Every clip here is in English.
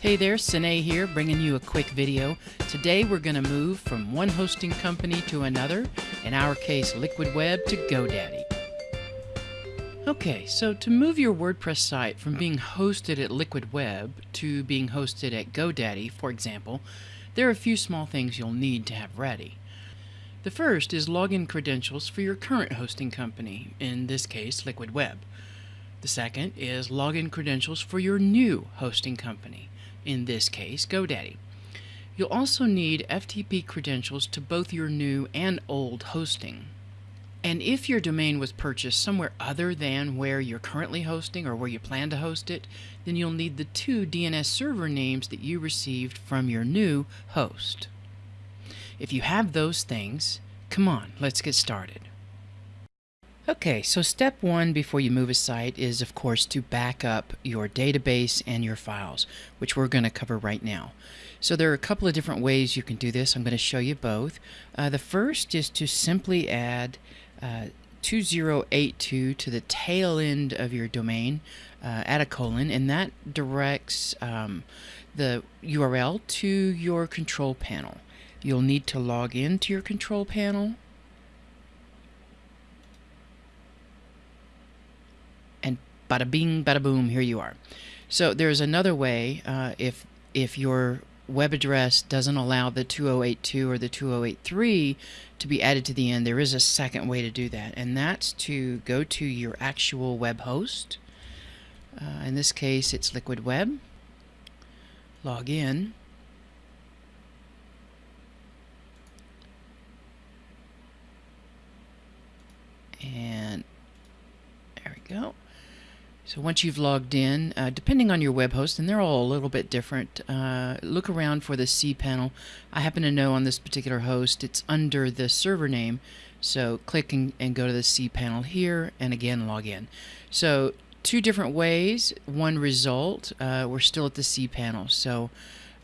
Hey there, Sine here, bringing you a quick video. Today we're going to move from one hosting company to another, in our case Liquid Web to GoDaddy. Okay, so to move your WordPress site from being hosted at Liquid Web to being hosted at GoDaddy, for example, there are a few small things you'll need to have ready. The first is login credentials for your current hosting company, in this case Liquid Web. The second is login credentials for your new hosting company, in this case GoDaddy. You'll also need FTP credentials to both your new and old hosting. And if your domain was purchased somewhere other than where you're currently hosting or where you plan to host it, then you'll need the two DNS server names that you received from your new host. If you have those things, come on, let's get started. Okay, so step one before you move a site is, of course, to back up your database and your files, which we're going to cover right now. So there are a couple of different ways you can do this. I'm going to show you both. Uh, the first is to simply add uh, 2082 to the tail end of your domain, uh, add a colon, and that directs um, the URL to your control panel. You'll need to log into your control panel bada bing, bada boom, here you are. So there's another way uh, if if your web address doesn't allow the 2082 or the 2083 to be added to the end, there is a second way to do that, and that's to go to your actual web host. Uh, in this case, it's Liquid Web. Log in. And there we go. So once you've logged in, uh, depending on your web host, and they're all a little bit different, uh, look around for the cPanel. I happen to know on this particular host it's under the server name, so click and, and go to the cPanel here, and again log in. So two different ways, one result, uh, we're still at the cPanel. So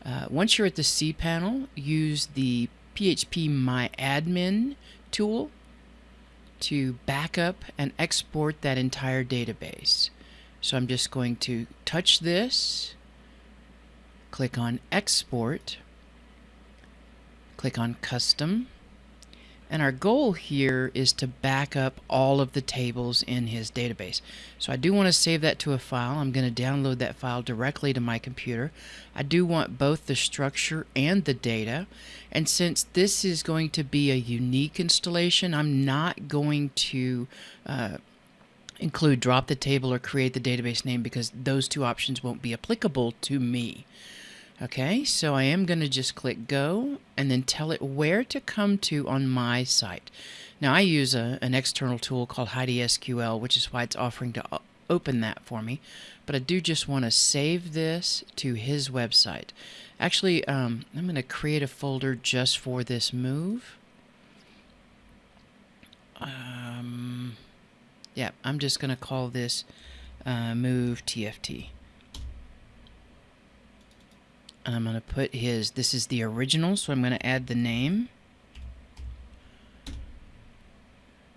uh, once you're at the cPanel, use the PHP My Admin tool to back up and export that entire database. So I'm just going to touch this, click on Export, click on Custom, and our goal here is to back up all of the tables in his database. So I do want to save that to a file. I'm going to download that file directly to my computer. I do want both the structure and the data. And since this is going to be a unique installation, I'm not going to uh, include drop the table or create the database name because those two options won't be applicable to me. Okay, so I am going to just click go and then tell it where to come to on my site. Now I use a, an external tool called Heidi SQL, which is why it's offering to open that for me. But I do just want to save this to his website. Actually, um, I'm going to create a folder just for this move. Um, yeah, I'm just going to call this uh, move TFT. And I'm going to put his, this is the original, so I'm going to add the name.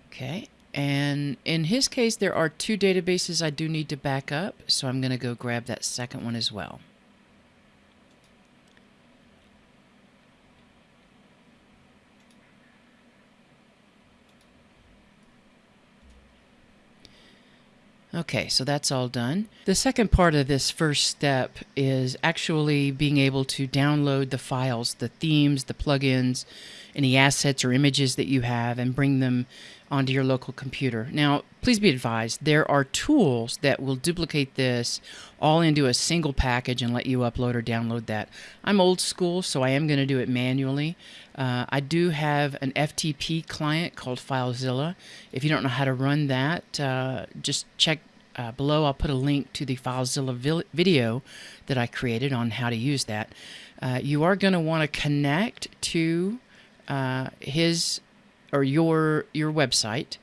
Okay, and in his case, there are two databases I do need to back up, so I'm going to go grab that second one as well. Okay, so that's all done. The second part of this first step is actually being able to download the files, the themes, the plugins, any assets or images that you have and bring them onto your local computer. Now, please be advised, there are tools that will duplicate this all into a single package and let you upload or download that. I'm old school, so I am going to do it manually. Uh, I do have an FTP client called FileZilla. If you don't know how to run that, uh, just check uh, below. I'll put a link to the FileZilla video that I created on how to use that. Uh, you are going to want to connect to uh, his or your your website,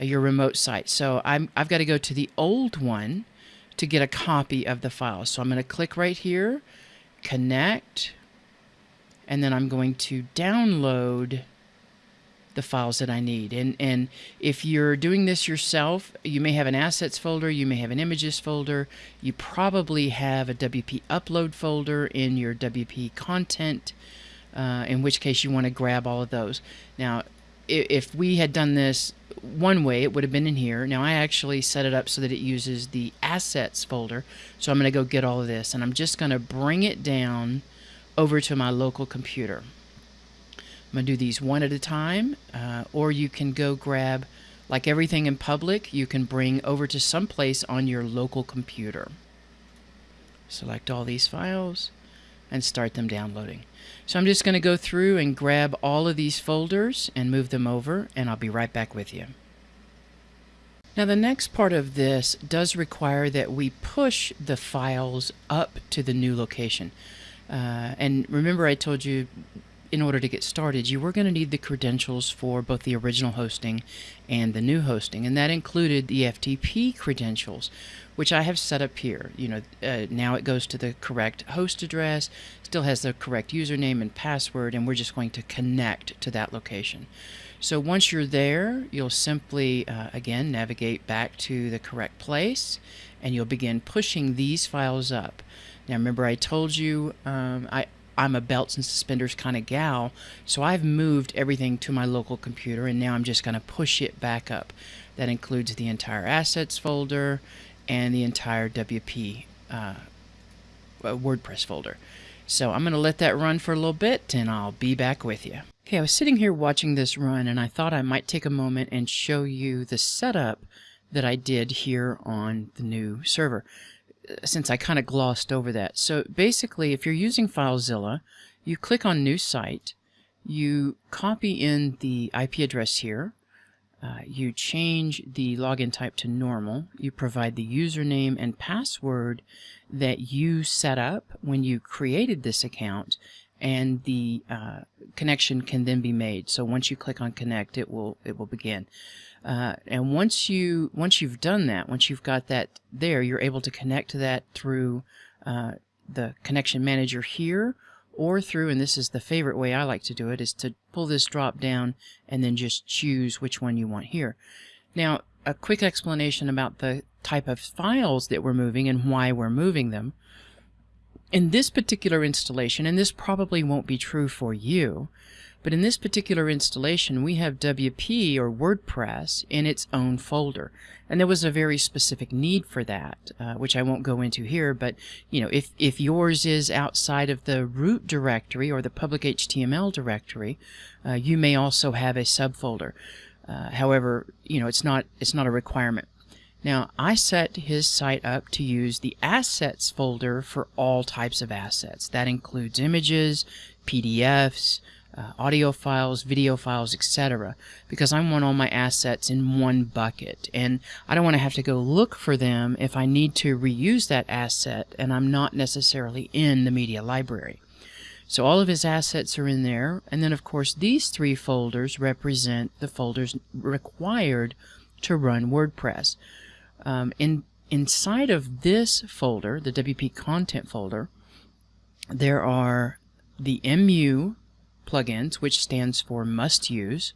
uh, your remote site. So I'm I've got to go to the old one to get a copy of the file. So I'm going to click right here, connect, and then I'm going to download the files that I need. And, and if you're doing this yourself, you may have an assets folder, you may have an images folder, you probably have a WP upload folder in your WP content, uh, in which case you want to grab all of those. Now, if we had done this one way, it would have been in here. Now I actually set it up so that it uses the assets folder. So I'm going to go get all of this and I'm just going to bring it down over to my local computer. I'm going to do these one at a time, uh, or you can go grab, like everything in public, you can bring over to some place on your local computer. Select all these files and start them downloading. So I'm just going to go through and grab all of these folders and move them over, and I'll be right back with you. Now the next part of this does require that we push the files up to the new location. Uh, and remember I told you in order to get started, you were going to need the credentials for both the original hosting and the new hosting, and that included the FTP credentials, which I have set up here. You know, uh, now it goes to the correct host address, still has the correct username and password, and we're just going to connect to that location. So once you're there, you'll simply, uh, again, navigate back to the correct place, and you'll begin pushing these files up. Now remember I told you um, I, I'm a belts and suspenders kind of gal, so I've moved everything to my local computer and now I'm just going to push it back up. That includes the entire assets folder and the entire WP uh, WordPress folder. So I'm going to let that run for a little bit and I'll be back with you. Okay, I was sitting here watching this run and I thought I might take a moment and show you the setup that I did here on the new server since I kind of glossed over that. So basically, if you're using FileZilla, you click on New Site, you copy in the IP address here, uh, you change the login type to normal, you provide the username and password that you set up when you created this account, and the uh, connection can then be made. So once you click on connect, it will it will begin. Uh, and once you once you've done that, once you've got that there, you're able to connect to that through uh, the connection manager here, or through, and this is the favorite way I like to do it, is to pull this drop down and then just choose which one you want here. Now, a quick explanation about the type of files that we're moving and why we're moving them. In this particular installation, and this probably won't be true for you, but in this particular installation, we have WP or WordPress in its own folder. And there was a very specific need for that, uh, which I won't go into here. But, you know, if, if yours is outside of the root directory or the public HTML directory, uh, you may also have a subfolder. Uh, however, you know, it's not, it's not a requirement. Now, I set his site up to use the assets folder for all types of assets. That includes images, PDFs, uh, audio files, video files, etc. Because I want all my assets in one bucket. And I don't want to have to go look for them if I need to reuse that asset and I'm not necessarily in the media library. So all of his assets are in there. And then, of course, these three folders represent the folders required to run WordPress. Um, in, inside of this folder, the WP content folder, there are the MU plugins, which stands for must use.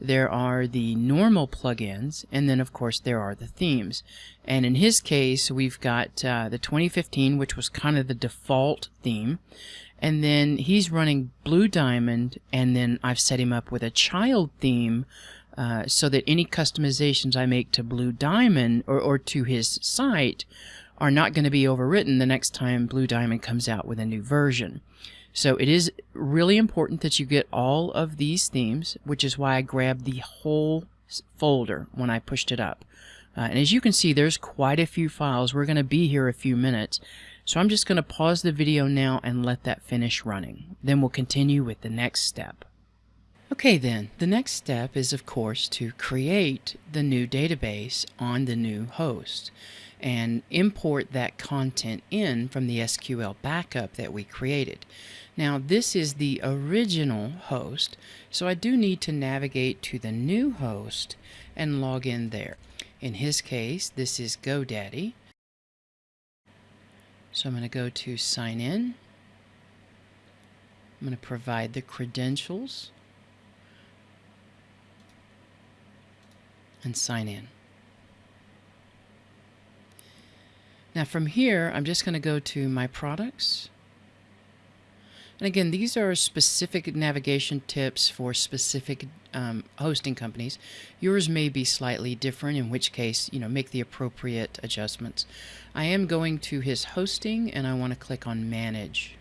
There are the normal plugins, and then of course there are the themes. And in his case, we've got uh, the 2015, which was kind of the default theme. And then he's running Blue Diamond, and then I've set him up with a child theme uh, so that any customizations I make to Blue Diamond or, or to his site are not going to be overwritten the next time Blue Diamond comes out with a new version. So it is really important that you get all of these themes, which is why I grabbed the whole folder when I pushed it up. Uh, and as you can see, there's quite a few files. We're going to be here a few minutes. So I'm just going to pause the video now and let that finish running. Then we'll continue with the next step. Okay then, the next step is of course to create the new database on the new host and import that content in from the SQL backup that we created. Now this is the original host, so I do need to navigate to the new host and log in there. In his case, this is GoDaddy. So I'm going to go to sign in. I'm going to provide the credentials. And sign in. Now from here, I'm just going to go to my products. And again, these are specific navigation tips for specific um, hosting companies. Yours may be slightly different, in which case, you know, make the appropriate adjustments. I am going to his hosting and I want to click on manage.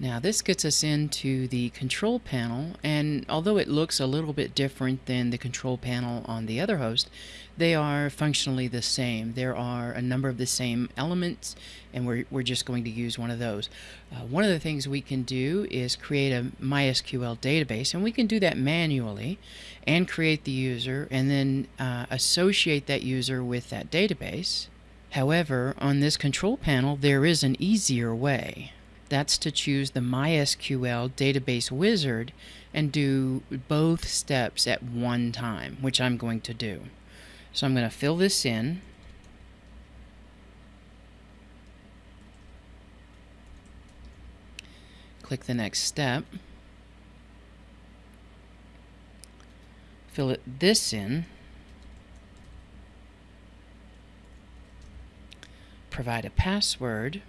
Now this gets us into the control panel and although it looks a little bit different than the control panel on the other host, they are functionally the same. There are a number of the same elements and we're, we're just going to use one of those. Uh, one of the things we can do is create a MySQL database and we can do that manually and create the user and then uh, associate that user with that database. However, on this control panel there is an easier way. That's to choose the MySQL database wizard and do both steps at one time, which I'm going to do. So I'm going to fill this in. Click the next step. Fill it this in. Provide a password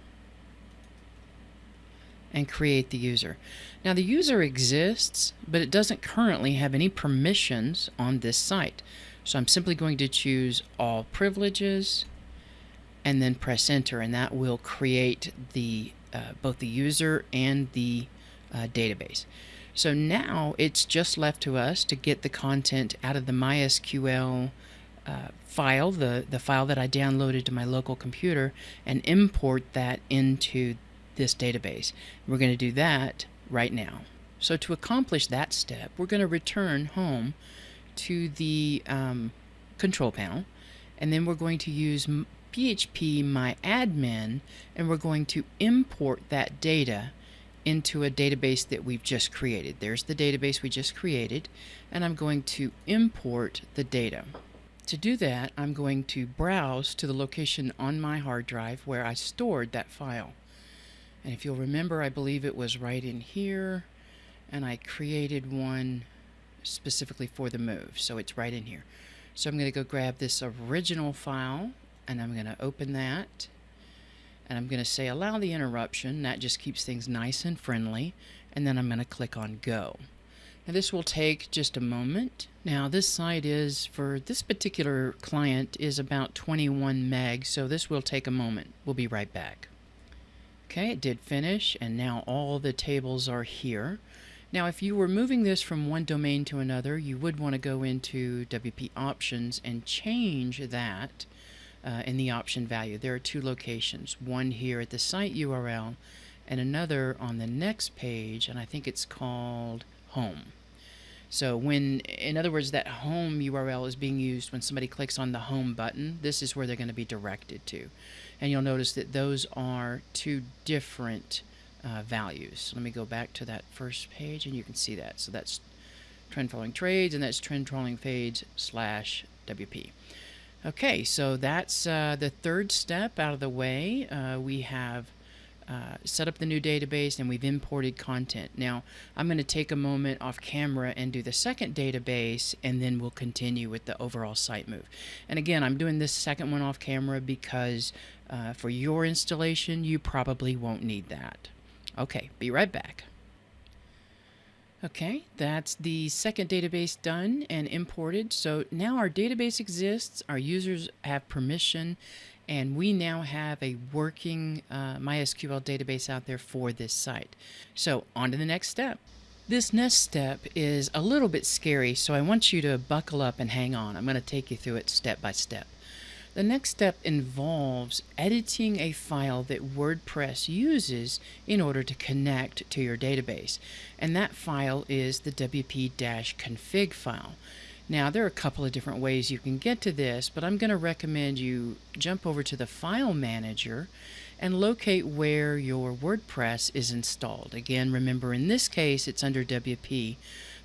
and create the user. Now the user exists, but it doesn't currently have any permissions on this site. So I'm simply going to choose all privileges and then press enter and that will create the uh, both the user and the uh, database. So now it's just left to us to get the content out of the MySQL uh, file, the, the file that I downloaded to my local computer, and import that into this database. We're going to do that right now. So to accomplish that step, we're going to return home to the um, control panel, and then we're going to use PHP myadmin, and we're going to import that data into a database that we've just created. There's the database we just created, and I'm going to import the data. To do that, I'm going to browse to the location on my hard drive where I stored that file. And if you'll remember, I believe it was right in here, and I created one specifically for the move, so it's right in here. So I'm going to go grab this original file, and I'm going to open that, and I'm going to say allow the interruption. That just keeps things nice and friendly, and then I'm going to click on go. Now this will take just a moment. Now this site is, for this particular client, is about 21 meg, so this will take a moment. We'll be right back. Okay, it did finish, and now all the tables are here. Now, if you were moving this from one domain to another, you would want to go into WP Options and change that uh, in the option value. There are two locations, one here at the site URL and another on the next page, and I think it's called Home. So when, in other words, that home URL is being used when somebody clicks on the home button, this is where they're going to be directed to. And you'll notice that those are two different uh, values. Let me go back to that first page and you can see that. So that's trend following trades and that's trend following trades slash WP. Okay, so that's uh, the third step out of the way. Uh, we have uh, set up the new database and we've imported content. Now I'm going to take a moment off camera and do the second database and then we'll continue with the overall site move. And again I'm doing this second one off camera because uh, for your installation you probably won't need that. Okay, be right back. Okay, that's the second database done and imported. So now our database exists, our users have permission, and we now have a working uh, MySQL database out there for this site. So on to the next step. This next step is a little bit scary, so I want you to buckle up and hang on. I'm going to take you through it step by step. The next step involves editing a file that WordPress uses in order to connect to your database. And that file is the wp-config file. Now, there are a couple of different ways you can get to this, but I'm going to recommend you jump over to the File Manager and locate where your WordPress is installed. Again, remember in this case it's under WP,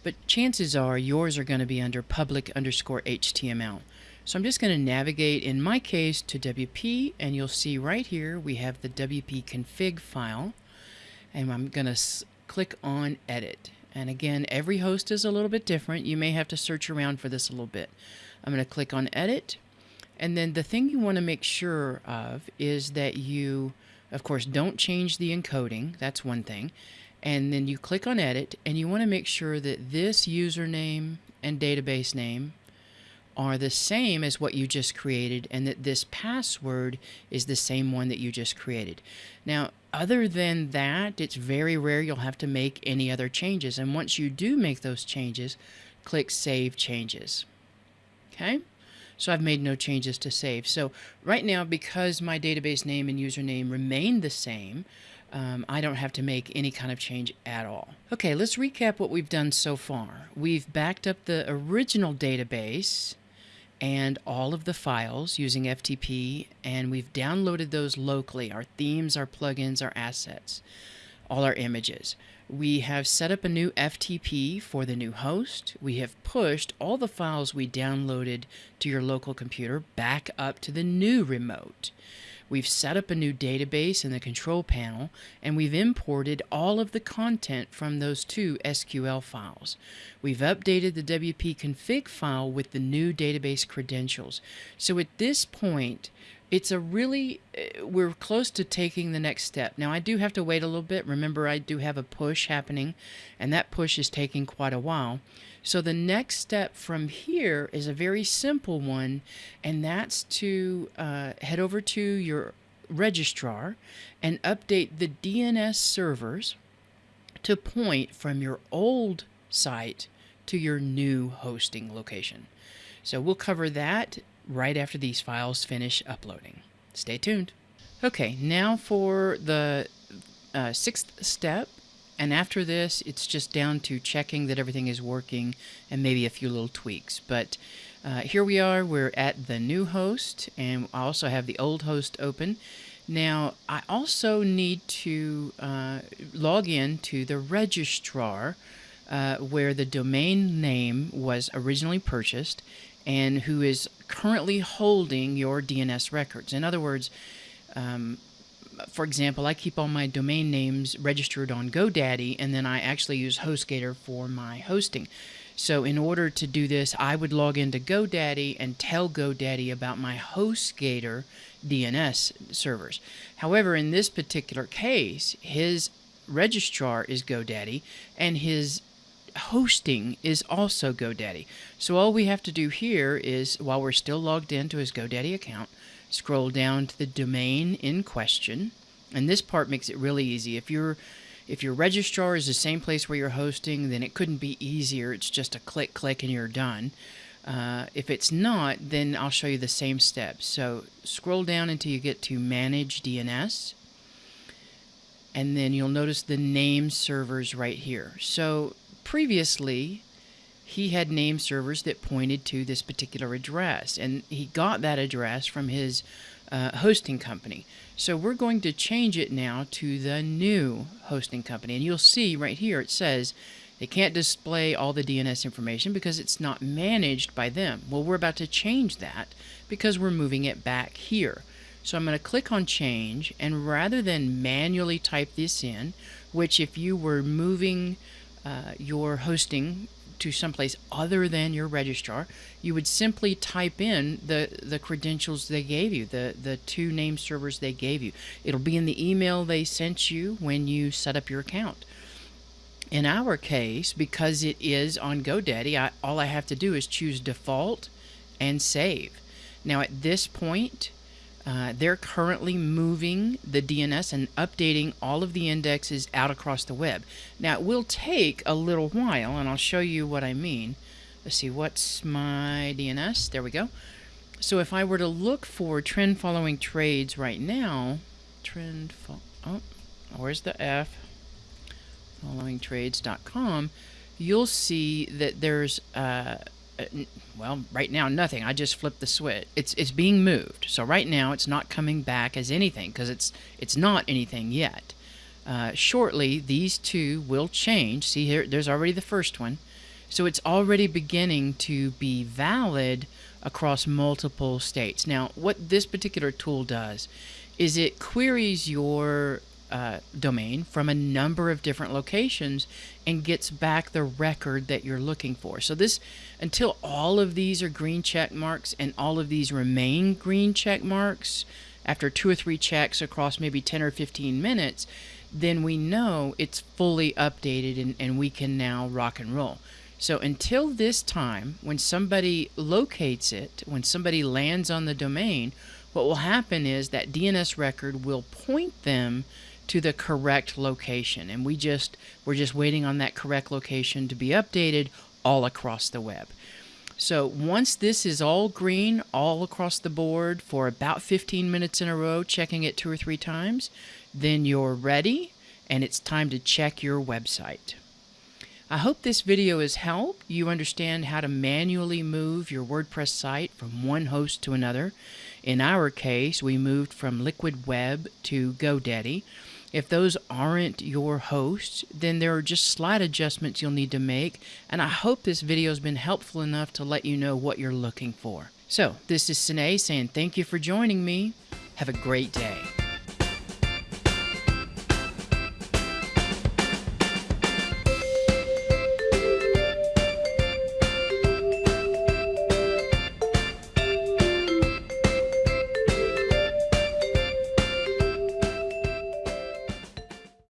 but chances are yours are going to be under public underscore HTML. So I'm just going to navigate, in my case, to WP, and you'll see right here we have the WP config file, and I'm going to click on Edit. And again, every host is a little bit different. You may have to search around for this a little bit. I'm going to click on edit. And then the thing you want to make sure of is that you, of course, don't change the encoding. That's one thing. And then you click on edit and you want to make sure that this username and database name are the same as what you just created and that this password is the same one that you just created. Now, other than that, it's very rare you'll have to make any other changes. And once you do make those changes, click Save Changes. Okay? So I've made no changes to save. So right now, because my database name and username remain the same, um, I don't have to make any kind of change at all. Okay, let's recap what we've done so far. We've backed up the original database and all of the files using FTP, and we've downloaded those locally, our themes, our plugins, our assets, all our images. We have set up a new FTP for the new host. We have pushed all the files we downloaded to your local computer back up to the new remote. We've set up a new database in the control panel, and we've imported all of the content from those two SQL files. We've updated the WP config file with the new database credentials. So at this point, it's a really uh, we're close to taking the next step now i do have to wait a little bit remember i do have a push happening and that push is taking quite a while so the next step from here is a very simple one, and that's to uh, head over to your registrar and update the DNS servers to point from your old site to your new hosting location. So we'll cover that right after these files finish uploading. Stay tuned. Okay, now for the uh, sixth step, and after this, it's just down to checking that everything is working and maybe a few little tweaks. But uh, here we are, we're at the new host, and I also have the old host open. Now, I also need to uh, log in to the registrar uh, where the domain name was originally purchased and who is currently holding your DNS records. In other words, um, for example, I keep all my domain names registered on GoDaddy, and then I actually use HostGator for my hosting. So in order to do this, I would log into GoDaddy and tell GoDaddy about my HostGator DNS servers. However, in this particular case, his registrar is GoDaddy, and his hosting is also GoDaddy. So all we have to do here is, while we're still logged into his GoDaddy account, scroll down to the domain in question. And this part makes it really easy. If your if your registrar is the same place where you're hosting, then it couldn't be easier. It's just a click, click, and you're done. Uh, if it's not, then I'll show you the same steps. So scroll down until you get to Manage DNS. And then you'll notice the name servers right here. So previously, he had name servers that pointed to this particular address, and he got that address from his uh, hosting company. So we're going to change it now to the new hosting company, and you'll see right here it says they can't display all the DNS information because it's not managed by them. Well, we're about to change that because we're moving it back here. So I'm going to click on change, and rather than manually type this in, which if you were moving uh, your hosting to someplace other than your registrar, you would simply type in the, the credentials they gave you, the, the two name servers they gave you. It'll be in the email they sent you when you set up your account. In our case, because it is on GoDaddy, I, all I have to do is choose default and save. Now at this point, uh, they're currently moving the DNS and updating all of the indexes out across the web. Now, it will take a little while, and I'll show you what I mean. Let's see, what's my DNS? There we go. So if I were to look for trend following trades right now, trend, oh, where's the F? Followingtrades.com, you'll see that there's uh, well, right now nothing. I just flipped the switch. It's it's being moved. So right now it's not coming back as anything because it's it's not anything yet. Uh, shortly, these two will change. See here, there's already the first one. So it's already beginning to be valid across multiple states. Now, what this particular tool does is it queries your uh, domain from a number of different locations and gets back the record that you're looking for. So this, until all of these are green check marks and all of these remain green check marks after two or three checks across maybe 10 or 15 minutes, then we know it's fully updated and, and we can now rock and roll. So until this time, when somebody locates it, when somebody lands on the domain, what will happen is that DNS record will point them to the correct location and we just we're just waiting on that correct location to be updated all across the web. So once this is all green all across the board for about 15 minutes in a row, checking it two or three times, then you're ready and it's time to check your website. I hope this video has helped you understand how to manually move your WordPress site from one host to another. In our case, we moved from Liquid Web to GoDaddy. If those aren't your hosts, then there are just slight adjustments you'll need to make, and I hope this video has been helpful enough to let you know what you're looking for. So, this is Sine saying thank you for joining me. Have a great day.